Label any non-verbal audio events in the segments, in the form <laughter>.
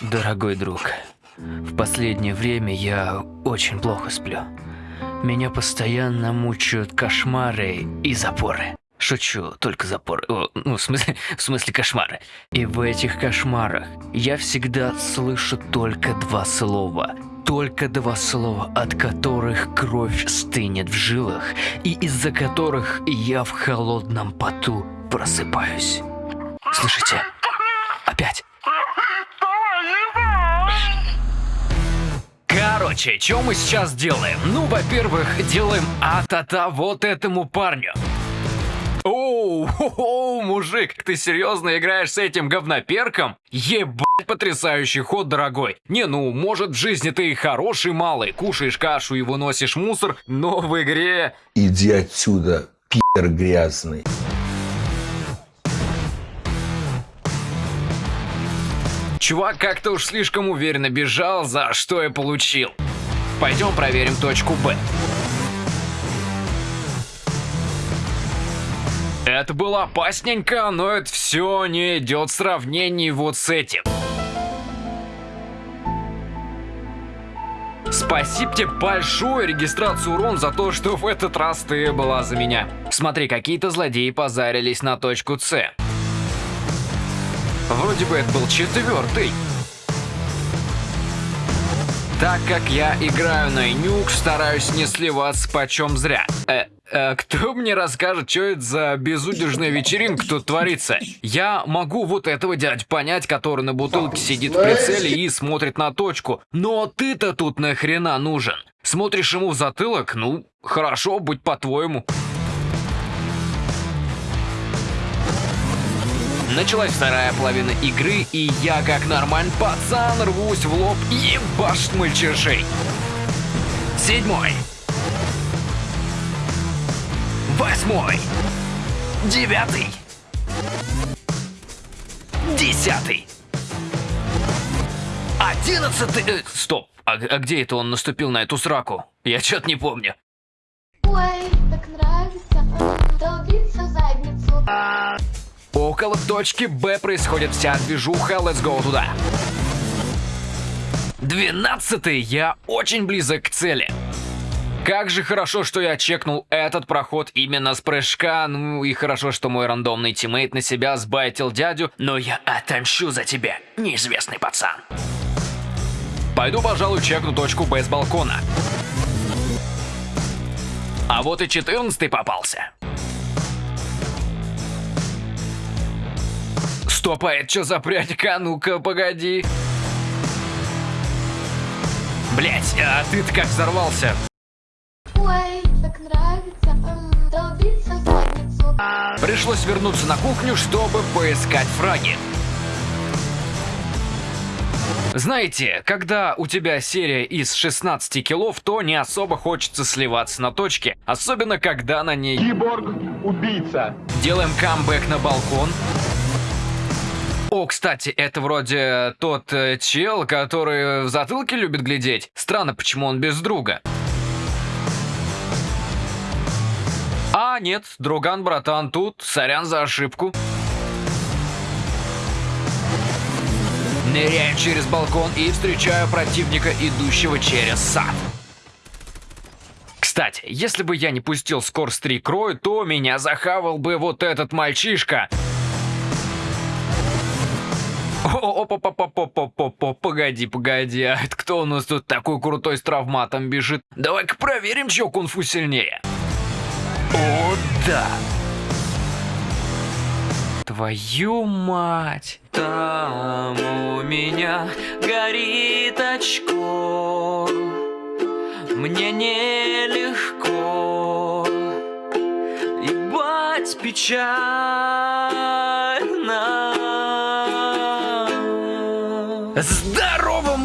Дорогой друг, в последнее время я очень плохо сплю. Меня постоянно мучают кошмары и запоры. Шучу, только запоры. О, ну, в смысле, <laughs> в смысле кошмары. И в этих кошмарах я всегда слышу только два слова. Только два слова, от которых кровь стынет в жилах, и из-за которых я в холодном поту просыпаюсь. Слышите? Опять. Короче, что мы сейчас делаем? Ну, во-первых, делаем а-та-та вот этому парню. Оу, хо-хо, мужик, ты серьезно играешь с этим говноперком? Ебать, потрясающий ход, дорогой. Не, ну, может в жизни ты и хороший малый, кушаешь кашу и выносишь мусор, но в игре... Иди отсюда, пи***р грязный. Чувак как-то уж слишком уверенно бежал, за что я получил. Пойдем проверим точку Б. Это было опасненько, но это все не идет в сравнении вот с этим. Спасибо тебе большое, регистрацию урон, за то, что в этот раз ты была за меня. Смотри, какие-то злодеи позарились на точку С. Вроде бы это был четвертый. Так как я играю на нюк, стараюсь не сливаться почем зря. Э, э, кто мне расскажет, что это за безудержная вечеринка тут творится? Я могу вот этого дядь понять, который на бутылке сидит в прицеле и смотрит на точку. Но ты-то тут нахрена нужен? Смотришь ему в затылок? Ну, хорошо, будь по-твоему. Началась вторая половина игры, и я, как нормальный пацан, рвусь в лоб и ебашь мальчишей. Седьмой. Восьмой. Девятый. Десятый. Одиннадцатый... э, стоп, а, а где это он наступил на эту сраку? Я что-то не помню. Ой, так нравится задницу. Около точки Б происходит вся движуха, let's go туда. Двенадцатый, я очень близок к цели. Как же хорошо, что я чекнул этот проход именно с прыжка, ну и хорошо, что мой рандомный тиммейт на себя сбайтил дядю, но я отомщу за тебя, неизвестный пацан. Пойду, пожалуй, чекну точку Б с балкона. А вот и четырнадцатый попался. Стоп, а это что за прядика? Ну-ка, погоди. Блять, а ты-то как взорвался? Ой, так нравится. Пришлось вернуться на кухню, чтобы поискать фраги. Знаете, когда у тебя серия из 16 киллов, то не особо хочется сливаться на точке. Особенно, когда на ней... Киборг – убийца. Делаем камбэк на балкон. О, кстати, это вроде тот э, чел, который в затылке любит глядеть. Странно, почему он без друга. А, нет, друган, братан, тут. Сорян за ошибку. Ныряю через балкон и встречаю противника, идущего через сад. Кстати, если бы я не пустил Скорс 3 крою, то меня захавал бы вот этот мальчишка. Погоди, погоди, а это кто у нас тут такой крутой с травматом бежит? Давай-ка проверим, чье кунг-фу сильнее. О, да. Твою мать. Там у меня горит очко. Мне нелегко. Ебать печально.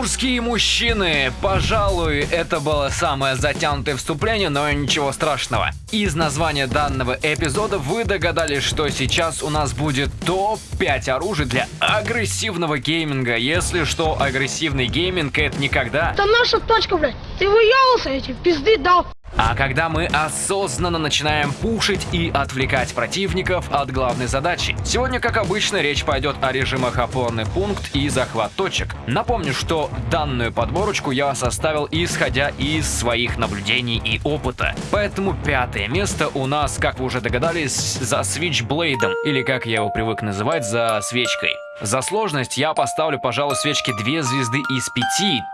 Мужские мужчины! Пожалуй, это было самое затянутое вступление, но ничего страшного. Из названия данного эпизода вы догадались, что сейчас у нас будет топ-5 оружий для агрессивного гейминга. Если что, агрессивный гейминг это не когда это наша точка, блядь. Ты выебался, я те пизды дал. А когда мы осознанно начинаем пушить и отвлекать противников от главной задачи. Сегодня, как обычно, речь пойдет о режимах опорный пункт и захват точек. Напомню, что данную подборочку я составил исходя из своих наблюдений и опыта. Поэтому пятое место у нас, как вы уже догадались, за Switchblade, или как я его привык называть, за свечкой. За сложность я поставлю, пожалуй, свечке 2 звезды из 5,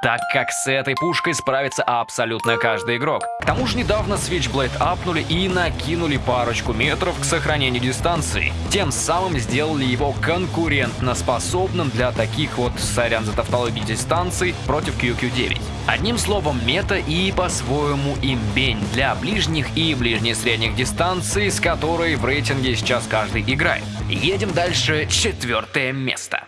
так как с этой пушкой справится абсолютно каждый игрок. К тому же недавно Switchblade апнули и накинули парочку метров к сохранению дистанции. Тем самым сделали его конкурентно способным для таких вот, сорян за тавтологию, дистанций против QQ9. Одним словом, мета и по-своему имбень для ближних и ближне-средних дистанций, с которой в рейтинге сейчас каждый играет. Едем дальше, четвертое место.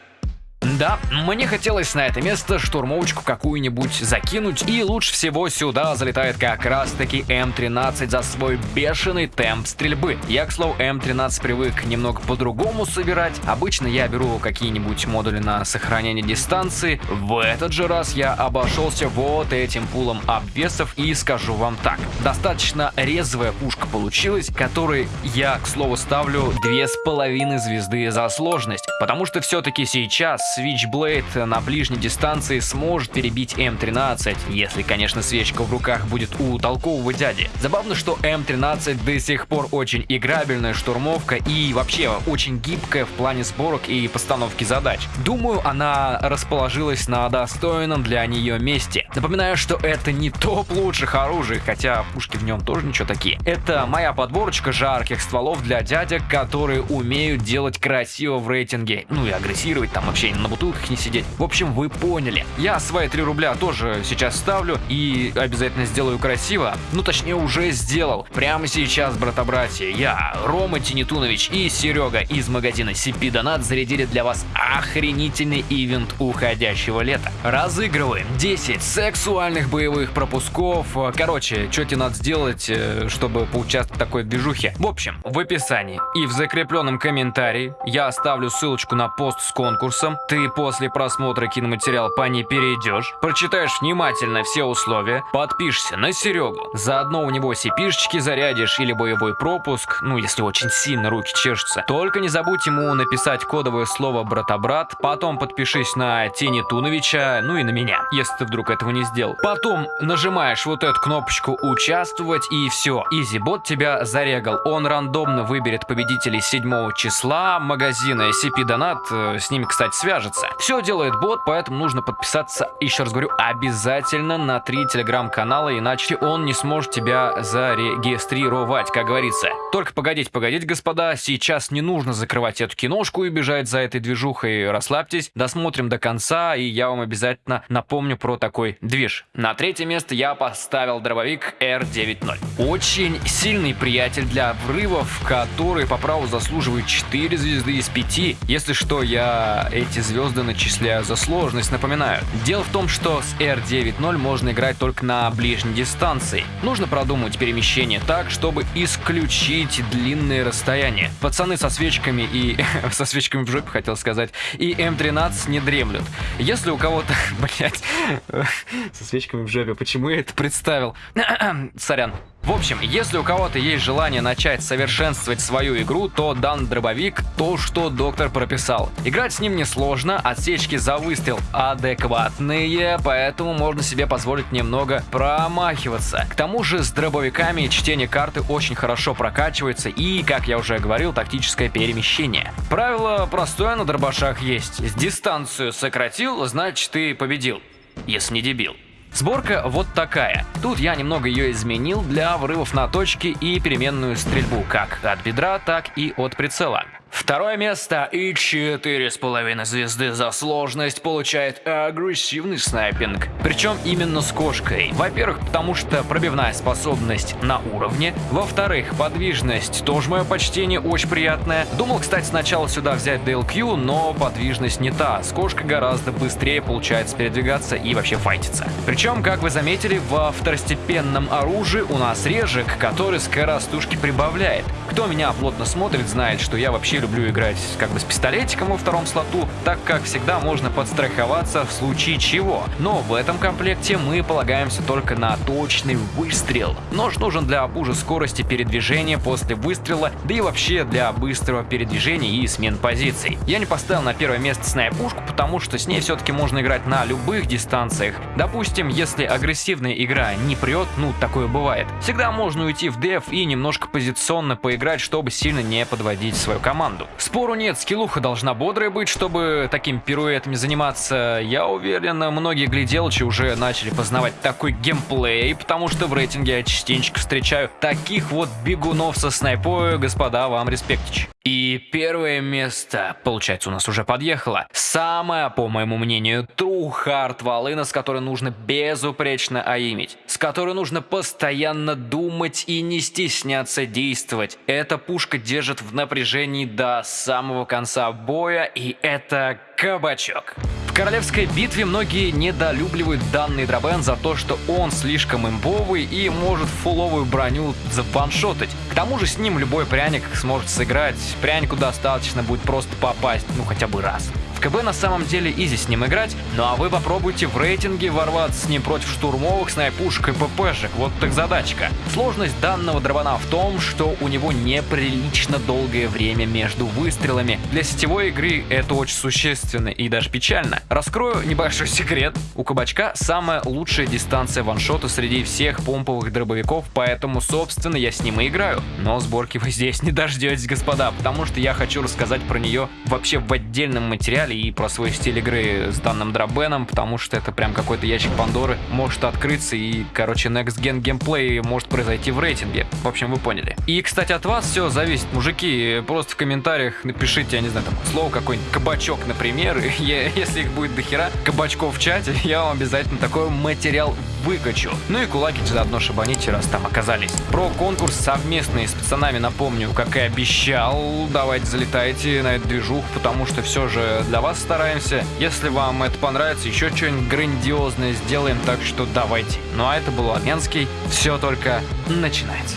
Да, мне хотелось на это место штурмовочку какую-нибудь закинуть, и лучше всего сюда залетает как раз-таки М13 за свой бешеный темп стрельбы. Я, к слову, М13 привык немного по-другому собирать. Обычно я беру какие-нибудь модули на сохранение дистанции. В этот же раз я обошелся вот этим пулом обвесов и скажу вам так. Достаточно резвая пушка получилась, которой я, к слову, ставлю две с половиной звезды за сложность, потому что все-таки сейчас Switchblade на ближней дистанции сможет перебить М13, если, конечно, свечка в руках будет у толкового дяди. Забавно, что М13 до сих пор очень играбельная штурмовка и вообще очень гибкая в плане сборок и постановки задач. Думаю, она расположилась на достойном для нее месте. Напоминаю, что это не топ лучших оружий, хотя пушки в нем тоже ничего такие. Это моя подборочка жарких стволов для дядек, которые умеют делать красиво в рейтинге, ну и агрессировать там вообще на бутылках не сидеть. В общем, вы поняли. Я свои 3 рубля тоже сейчас ставлю и обязательно сделаю красиво. Ну, точнее, уже сделал. Прямо сейчас, брата-братья, я, Рома Тинитунович и Серега из магазина CP Donat зарядили для вас охренительный ивент уходящего лета. Разыгрываем 10 сексуальных боевых пропусков. Короче, что тебе надо сделать, э, чтобы поучаствовать в такой движухе? В общем, в описании и в закрепленном комментарии я оставлю ссылочку на пост с конкурсом. Ты после просмотра киноматериала по ней перейдешь, прочитаешь внимательно все условия, подпишешься на Серегу. Заодно у него сипишечки зарядишь или боевой пропуск, ну если очень сильно руки чешутся. Только не забудь ему написать кодовое слово «брата-брат», потом подпишись на Тени Туновича, ну и на меня, если ты вдруг этого не сделал. Потом нажимаешь вот эту кнопочку «Участвовать» и все. Изибот тебя зарегал. Он рандомно выберет победителей 7 числа магазина SCP Donat, э, с ними, кстати, свяжется. Все делает бот, поэтому нужно подписаться, еще раз говорю, обязательно на три телеграм-канала, иначе он не сможет тебя зарегистрировать, как говорится. Только погодите, погодите, господа, сейчас не нужно закрывать эту киношку и бежать за этой движухой, расслабьтесь, досмотрим до конца, и я вам обязательно напомню про такой движ. На третье место я поставил дробовик R90. Очень сильный приятель для врывов, который по праву заслуживает 4 звезды из 5. Если что, я эти звезды начисляю за сложность, напоминаю. Дело в том, что с R9.0 можно играть только на ближней дистанции. Нужно продумать перемещение так, чтобы исключить длинные расстояния. Пацаны со свечками и... <laughs> со свечками в жопе, хотел сказать, и М13 не дремлют. Если у кого-то... <laughs> блять, <laughs> со свечками в жопе, почему я это представил? <clears throat> Сорян. В общем, если у кого-то есть желание начать совершенствовать свою игру, то дан дробовик то, что доктор прописал. Играть с ним несложно, отсечки за выстрел адекватные, поэтому можно себе позволить немного промахиваться. К тому же с дробовиками чтение карты очень хорошо прокачивается и, как я уже говорил, тактическое перемещение. Правило простое на дробашах есть. Дистанцию сократил, значит ты победил. Если не дебил. Сборка вот такая. Тут я немного ее изменил для врывов на точки и переменную стрельбу как от бедра, так и от прицела. Второе место и четыре с половиной звезды за сложность получает агрессивный снайпинг. Причем именно с кошкой. Во-первых, потому что пробивная способность на уровне. Во-вторых, подвижность тоже мое почтение очень приятная. Думал, кстати, сначала сюда взять DLQ, но подвижность не та. С кошкой гораздо быстрее получается передвигаться и вообще файтиться. Причем, как вы заметили, во второстепенном оружии у нас режек, который скоростушки прибавляет. Кто меня плотно смотрит, знает, что я вообще вообще люблю играть как бы с пистолетиком во втором слоту, так как всегда можно подстраховаться в случае чего. Но в этом комплекте мы полагаемся только на точный выстрел. Нож нужен для бужа скорости передвижения после выстрела, да и вообще для быстрого передвижения и смен позиций. Я не поставил на первое место снайпушку, потому что с ней все-таки можно играть на любых дистанциях. Допустим, если агрессивная игра не прет, ну такое бывает, всегда можно уйти в деф и немножко позиционно поиграть, чтобы сильно не подводить свою команду. Спору нет, скиллуха должна бодрая быть, чтобы такими пируэтами заниматься. Я уверен, многие гляделочи уже начали познавать такой геймплей, потому что в рейтинге я частенько встречаю таких вот бегунов со снайпой, господа, вам респектич. И первое место, получается, у нас уже подъехало. Самая, по моему мнению, true hard волына, с которой нужно безупречно аимить. С которой нужно постоянно думать и не стесняться действовать. Эта пушка держит в напряжении до самого конца боя, и это кабачок. Королевской битве многие недолюбливают данный дробен за то, что он слишком имбовый и может фуловую броню заваншотать. К тому же с ним любой пряник сможет сыграть, прянику достаточно будет просто попасть, ну хотя бы раз. В КБ на самом деле изи с ним играть, ну а вы попробуйте в рейтинге ворваться с ним против штурмовых, снайпушек и ППшек, вот так задачка. Сложность данного дробана в том, что у него неприлично долгое время между выстрелами. Для сетевой игры это очень существенно и даже печально. Раскрою небольшой секрет. У кабачка самая лучшая дистанция ваншота среди всех помповых дробовиков, поэтому собственно я с ним и играю. Но сборки вы здесь не дождетесь, господа, потому что я хочу рассказать про нее вообще в отдельном материале и про свой стиль игры с данным дробеном, потому что это прям какой-то ящик Пандоры может открыться и, короче, Next Gen геймплей может произойти в рейтинге. В общем, вы поняли. И, кстати, от вас все зависит, мужики. Просто в комментариях напишите, я не знаю, там слово какой-нибудь кабачок, например. <laughs> И если их будет дохера кабачков в чате, я вам обязательно такой материал выкачу. Ну и кулаки заодно шабаните, раз там оказались. Про конкурс совместный с пацанами напомню, как и обещал. Давайте залетайте на эту движуху, потому что все же для вас стараемся. Если вам это понравится, еще что-нибудь грандиозное сделаем, так что давайте. Ну а это был Армянский. Все только начинается.